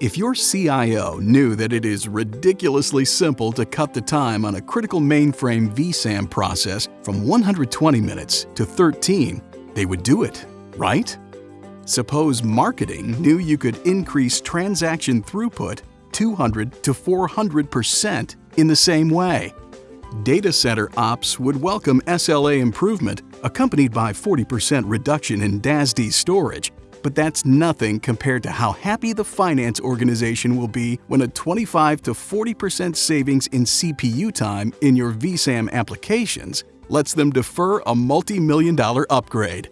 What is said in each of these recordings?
If your CIO knew that it is ridiculously simple to cut the time on a critical mainframe VSAM process from 120 minutes to 13, they would do it, right? Suppose marketing knew you could increase transaction throughput 200 to 400% in the same way. Data center ops would welcome SLA improvement accompanied by 40% reduction in DASD storage but that's nothing compared to how happy the finance organization will be when a 25 to 40% savings in CPU time in your VSAM applications lets them defer a multi-million dollar upgrade.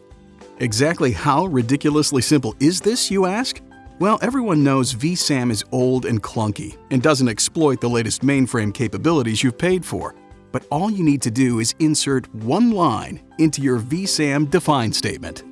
Exactly how ridiculously simple is this, you ask? Well, everyone knows VSAM is old and clunky and doesn't exploit the latest mainframe capabilities you've paid for. But all you need to do is insert one line into your VSAM define statement.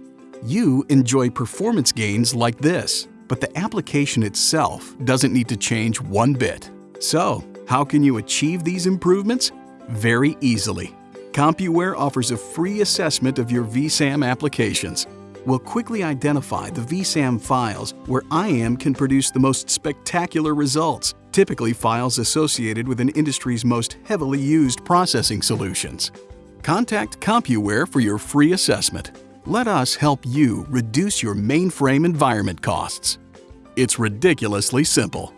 You enjoy performance gains like this, but the application itself doesn't need to change one bit. So, how can you achieve these improvements? Very easily. Compuware offers a free assessment of your VSAM applications. We'll quickly identify the VSAM files where IAM can produce the most spectacular results, typically files associated with an industry's most heavily used processing solutions. Contact Compuware for your free assessment. Let us help you reduce your mainframe environment costs. It's ridiculously simple.